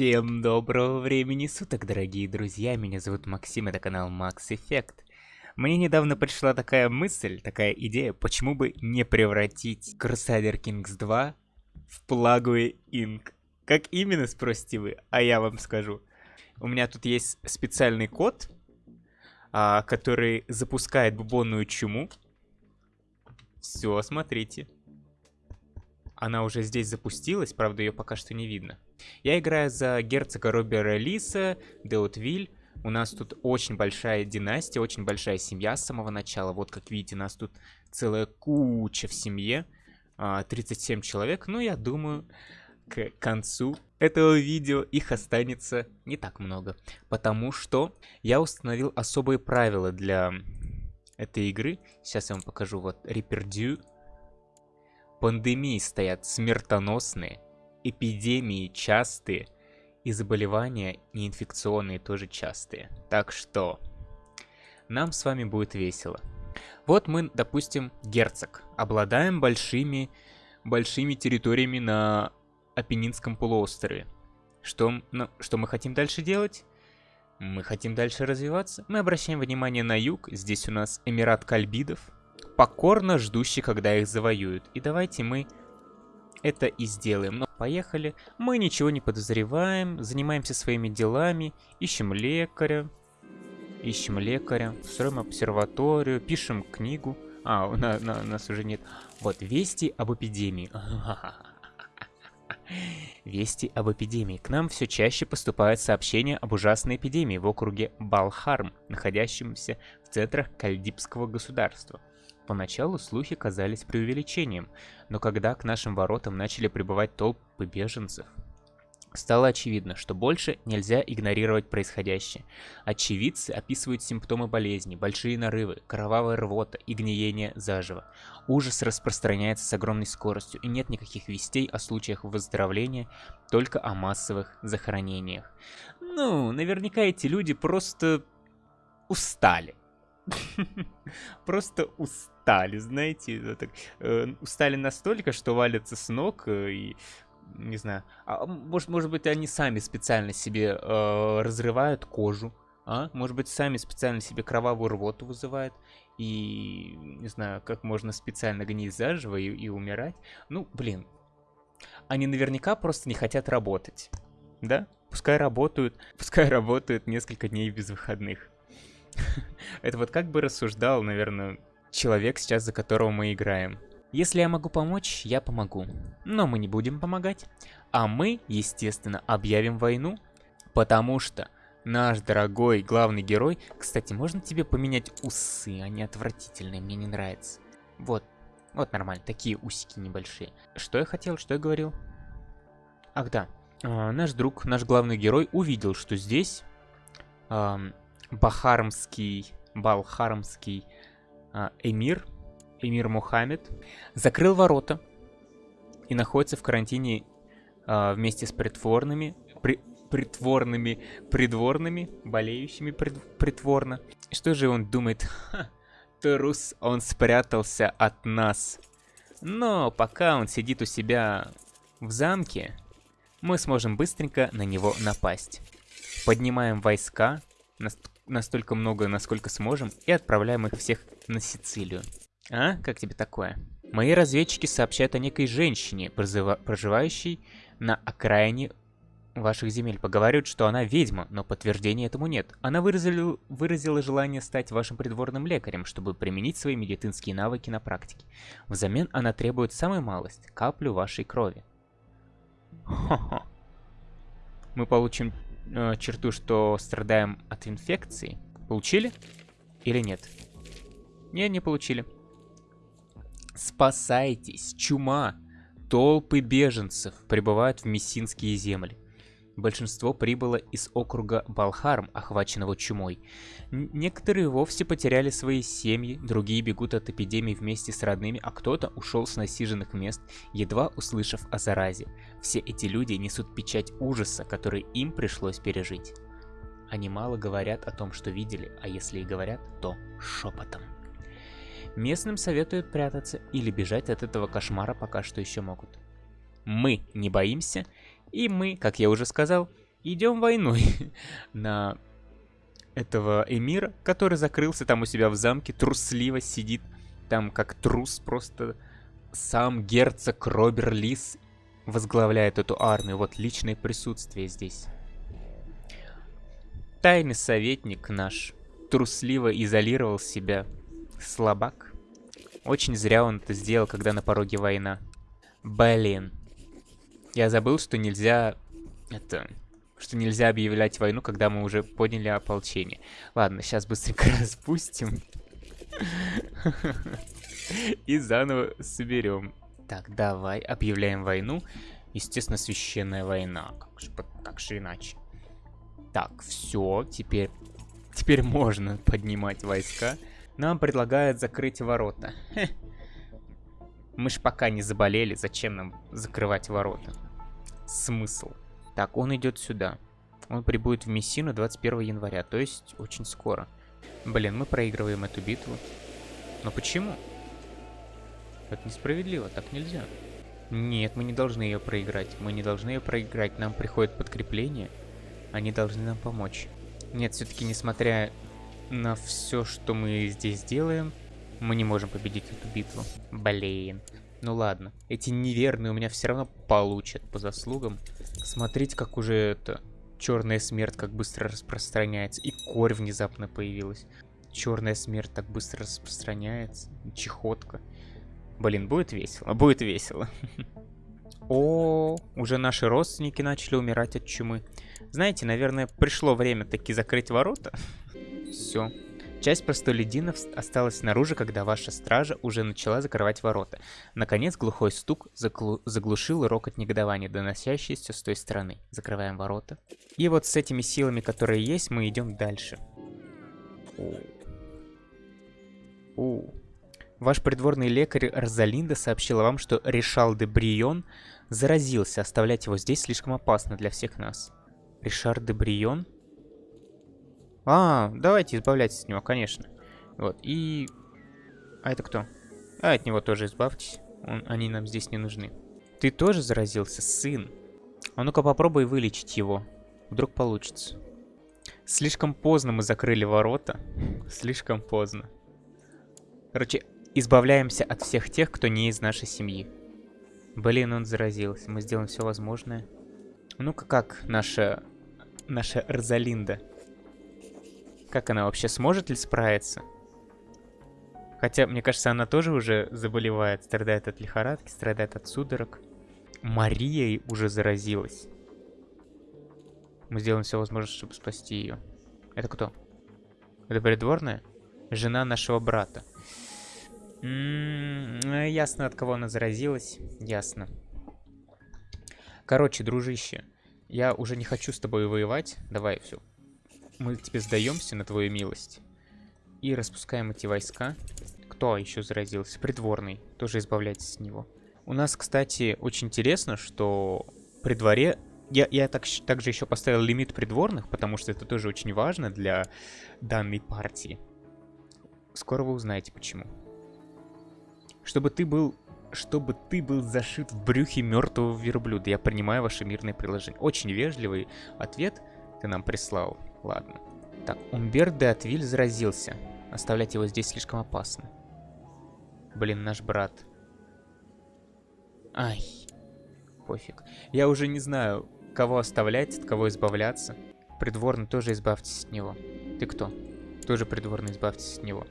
Всем доброго времени суток, дорогие друзья, меня зовут Максим, это канал Max Effect. Мне недавно пришла такая мысль, такая идея, почему бы не превратить Crusader Kings 2 в Plague Inc. Как именно, спросите вы, а я вам скажу. У меня тут есть специальный код, а, который запускает бубонную чуму. Все, смотрите. Она уже здесь запустилась, правда ее пока что не видно. Я играю за герцога Робера Лиса, Деутвиль. У нас тут очень большая династия, очень большая семья с самого начала. Вот как видите, нас тут целая куча в семье. 37 а, человек. Ну, я думаю, к концу этого видео их останется не так много. Потому что я установил особые правила для этой игры. Сейчас я вам покажу. Вот Репердю Пандемии стоят смертоносные, эпидемии частые, и заболевания неинфекционные тоже частые. Так что нам с вами будет весело. Вот мы, допустим, герцог. Обладаем большими, большими территориями на Апеннинском полуострове. Что, ну, что мы хотим дальше делать? Мы хотим дальше развиваться. Мы обращаем внимание на юг. Здесь у нас Эмират Кальбидов покорно ждущий, когда их завоюют. И давайте мы это и сделаем. Но поехали. Мы ничего не подозреваем, занимаемся своими делами, ищем лекаря, ищем лекаря, строим обсерваторию, пишем книгу. А, нас, у нас уже нет. Вот, вести об эпидемии. Вести об эпидемии. К нам все чаще поступают сообщения об ужасной эпидемии в округе Балхарм, находящемся в центрах Кальдипского государства. Поначалу слухи казались преувеличением, но когда к нашим воротам начали прибывать толпы беженцев, Стало очевидно, что больше нельзя игнорировать происходящее. Очевидцы описывают симптомы болезни, большие нарывы, кровавая рвота и гниение заживо. Ужас распространяется с огромной скоростью, и нет никаких вестей о случаях выздоровления, только о массовых захоронениях. Ну, наверняка эти люди просто устали. Просто устали, знаете, так, э, устали настолько, что валятся с ног э, и не знаю, а, может, может быть, они сами специально себе э, разрывают кожу, а? Может быть, сами специально себе кровавую рвоту вызывают и, не знаю, как можно специально гнить заживо и, и умирать. Ну, блин, они наверняка просто не хотят работать, да? Пускай работают, пускай работают несколько дней без выходных. Это вот как бы рассуждал, наверное, человек сейчас, за которого мы играем. Если я могу помочь, я помогу. Но мы не будем помогать. А мы, естественно, объявим войну. Потому что наш дорогой главный герой... Кстати, можно тебе поменять усы? Они отвратительные, мне не нравятся. Вот, вот нормально, такие усики небольшие. Что я хотел, что я говорил? Ах да, а, наш друг, наш главный герой увидел, что здесь бахармский, балхармский эмир, эмир Мухаммед, закрыл ворота и находится в карантине а, вместе с притворными, при, притворными, придворными, болеющими прид, притворно. Что же он думает? Ха, трус, он спрятался от нас. Но пока он сидит у себя в замке, мы сможем быстренько на него напасть. Поднимаем войска, настолько много, насколько сможем, и отправляем их всех на Сицилию. А? Как тебе такое? Мои разведчики сообщают о некой женщине, проживающей на окраине ваших земель. Поговаривают, что она ведьма, но подтверждения этому нет. Она выразила, выразила желание стать вашим придворным лекарем, чтобы применить свои медицинские навыки на практике. Взамен она требует самую малость – каплю вашей крови. Хо-хо. Мы получим э, черту, что страдаем от инфекции. Получили? Или нет? Не, не получили. Спасайтесь, чума! Толпы беженцев прибывают в Мессинские земли. Большинство прибыло из округа Балхарм, охваченного чумой. Некоторые вовсе потеряли свои семьи, другие бегут от эпидемии вместе с родными, а кто-то ушел с насиженных мест, едва услышав о заразе. Все эти люди несут печать ужаса, который им пришлось пережить. Они мало говорят о том, что видели, а если и говорят, то шепотом. Местным советуют прятаться или бежать от этого кошмара пока что еще могут. Мы не боимся и мы, как я уже сказал, идем войной на этого эмира, который закрылся там у себя в замке, трусливо сидит там как трус просто. Сам герцог Робер Лис возглавляет эту армию. Вот личное присутствие здесь. Тайный советник наш трусливо изолировал себя. Слабак. Очень зря он это сделал, когда на пороге война. Блин. Я забыл, что нельзя... Это... Что нельзя объявлять войну, когда мы уже подняли ополчение. Ладно, сейчас быстренько распустим. И заново соберем. Так, давай, объявляем войну. Естественно, священная война. Как же, как же иначе? Так, все, теперь... Теперь можно поднимать войска. Нам предлагают закрыть ворота. Хе. Мы ж пока не заболели, зачем нам закрывать ворота? Смысл? Так, он идет сюда. Он прибудет в Мессину 21 января, то есть очень скоро. Блин, мы проигрываем эту битву. Но почему? Это несправедливо, так нельзя. Нет, мы не должны ее проиграть. Мы не должны ее проиграть. Нам приходит подкрепление. Они должны нам помочь. Нет, все-таки, несмотря на все, что мы здесь делаем, мы не можем победить эту битву. Блин. Ну ладно. Эти неверные у меня все равно получат по заслугам. Смотрите, как уже это... Черная смерть как быстро распространяется. И корь внезапно появилась. Черная смерть так быстро распространяется. Чехотка. Блин, будет весело. Будет весело. О, уже наши родственники начали умирать от чумы. Знаете, наверное, пришло время таки закрыть ворота. Все. Часть простолюдинов осталась снаружи, когда ваша стража уже начала закрывать ворота. Наконец глухой стук заглу заглушил рокот негодования, доносящийся с той стороны. Закрываем ворота. И вот с этими силами, которые есть, мы идем дальше. О. Ваш придворный лекарь Розалинда сообщила вам, что Ришал де Брион заразился. Оставлять его здесь слишком опасно для всех нас. Ришар де Брион? А, давайте избавляйтесь от него, конечно. Вот, и... А это кто? А, от него тоже избавьтесь. Он, они нам здесь не нужны. Ты тоже заразился, сын? А ну-ка попробуй вылечить его. Вдруг получится. Слишком поздно мы закрыли ворота. Слишком поздно. Короче, избавляемся от всех тех, кто не из нашей семьи. Блин, он заразился. Мы сделаем все возможное. Ну-ка, как наша... Наша Розалинда? Как она вообще сможет ли справиться? Хотя, мне кажется, она тоже уже заболевает, страдает от лихорадки, страдает от судорог. Мария уже заразилась. Мы сделаем все возможное, чтобы спасти ее. Это кто? Это придворная? Жена нашего брата. М -м -м, ясно, от кого она заразилась. Ясно. Короче, дружище, я уже не хочу с тобой воевать. Давай, все, мы тебе сдаемся на твою милость. И распускаем эти войска. Кто еще заразился? Придворный. Тоже избавляйтесь от него. У нас, кстати, очень интересно, что при дворе... Я, я так, также еще поставил лимит придворных, потому что это тоже очень важно для данной партии. Скоро вы узнаете, почему. Чтобы ты был... Чтобы ты был зашит в брюхе мертвого верблюда. Я принимаю ваше мирное приложение. Очень вежливый ответ ты нам прислал. Ладно. Так, Умбер де Атвиль заразился. Оставлять его здесь слишком опасно. Блин, наш брат. Ай. Пофиг. Я уже не знаю, кого оставлять, от кого избавляться. Придворный тоже избавьтесь от него. Ты кто? Тоже придворный, избавьтесь от него.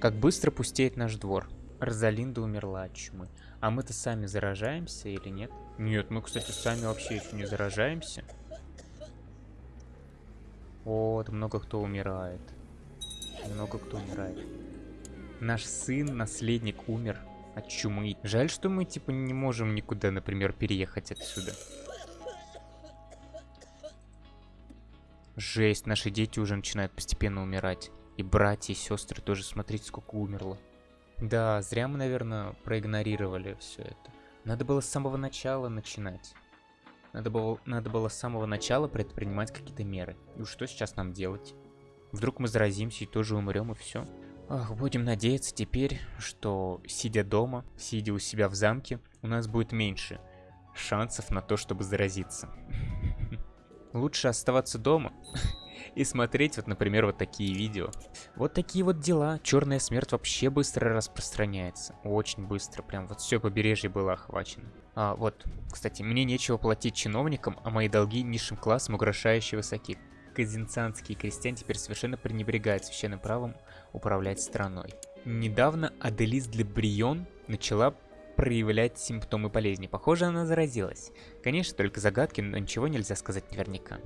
Как быстро пустеет наш двор. Розалинда умерла от чумы. А мы-то сами заражаемся или нет? Нет, мы, кстати, сами вообще еще не заражаемся. Вот, много кто умирает. Много кто умирает. Наш сын, наследник, умер от чумы. Жаль, что мы, типа, не можем никуда, например, переехать отсюда. Жесть, наши дети уже начинают постепенно умирать. И братья, и сестры тоже, смотрите, сколько умерло. Да, зря мы, наверное, проигнорировали все это. Надо было с самого начала начинать. Надо было, надо было с самого начала предпринимать какие-то меры. И что сейчас нам делать? Вдруг мы заразимся и тоже умрем, и все. Ах, будем надеяться теперь, что сидя дома, сидя у себя в замке, у нас будет меньше шансов на то, чтобы заразиться. лучше оставаться дома и смотреть вот, например, вот такие видео. Вот такие вот дела. Черная смерть вообще быстро распространяется. Очень быстро. Прям вот все побережье было охвачено. А, вот, кстати, мне нечего платить чиновникам, а мои долги низшим классом угрожающе высоки. Казинцанские крестьяне теперь совершенно пренебрегают священным правом управлять страной. Недавно Аделис Лебрион начала проявлять симптомы болезни. Похоже, она заразилась. Конечно, только загадки, но ничего нельзя сказать наверняка.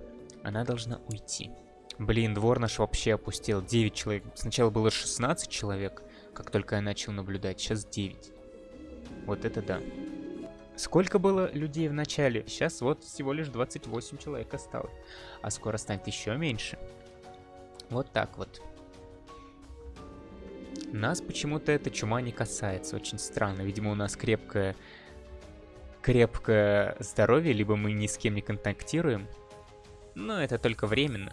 Она должна уйти. Блин, двор наш вообще опустил. 9 человек. Сначала было 16 человек, как только я начал наблюдать. Сейчас 9. Вот это да. Сколько было людей в начале? Сейчас вот всего лишь 28 человек осталось. А скоро станет еще меньше. Вот так вот. Нас почему-то эта чума не касается. Очень странно. Видимо, у нас крепкое... Крепкое здоровье, либо мы ни с кем не контактируем. Но это только временно.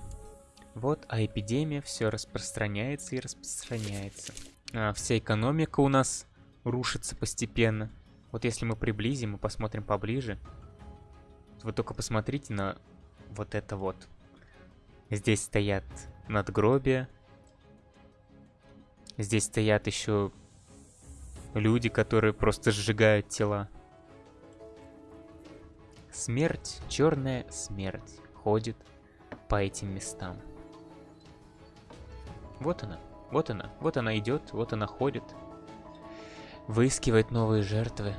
Вот, а эпидемия все распространяется и распространяется. А, вся экономика у нас рушится постепенно. Вот если мы приблизим и посмотрим поближе, вы только посмотрите на вот это вот. Здесь стоят надгробия. Здесь стоят еще люди, которые просто сжигают тела. Смерть, черная смерть, ходит по этим местам. Вот она, вот она, вот она идет, вот она ходит выискивает новые жертвы.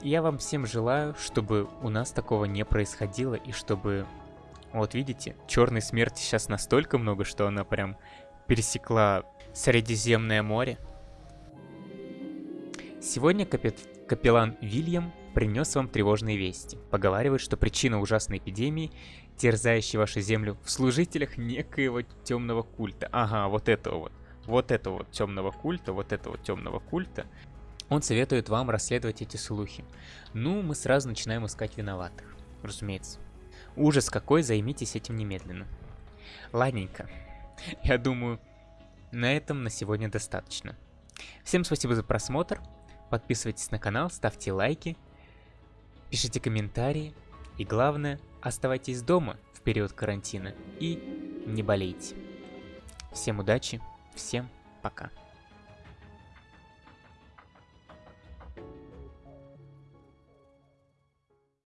Я вам всем желаю, чтобы у нас такого не происходило и чтобы... Вот видите, черной смерти сейчас настолько много, что она прям пересекла Средиземное море. Сегодня капит... капеллан Вильям принес вам тревожные вести. Поговаривает, что причина ужасной эпидемии, терзающей вашу землю, в служителях некоего темного культа. Ага, вот этого вот вот этого вот темного культа, вот этого темного культа, он советует вам расследовать эти слухи. Ну, мы сразу начинаем искать виноватых, разумеется. Ужас какой, займитесь этим немедленно. Ладненько. Я думаю, на этом на сегодня достаточно. Всем спасибо за просмотр. Подписывайтесь на канал, ставьте лайки, пишите комментарии. И главное, оставайтесь дома в период карантина и не болейте. Всем удачи! Всем пока.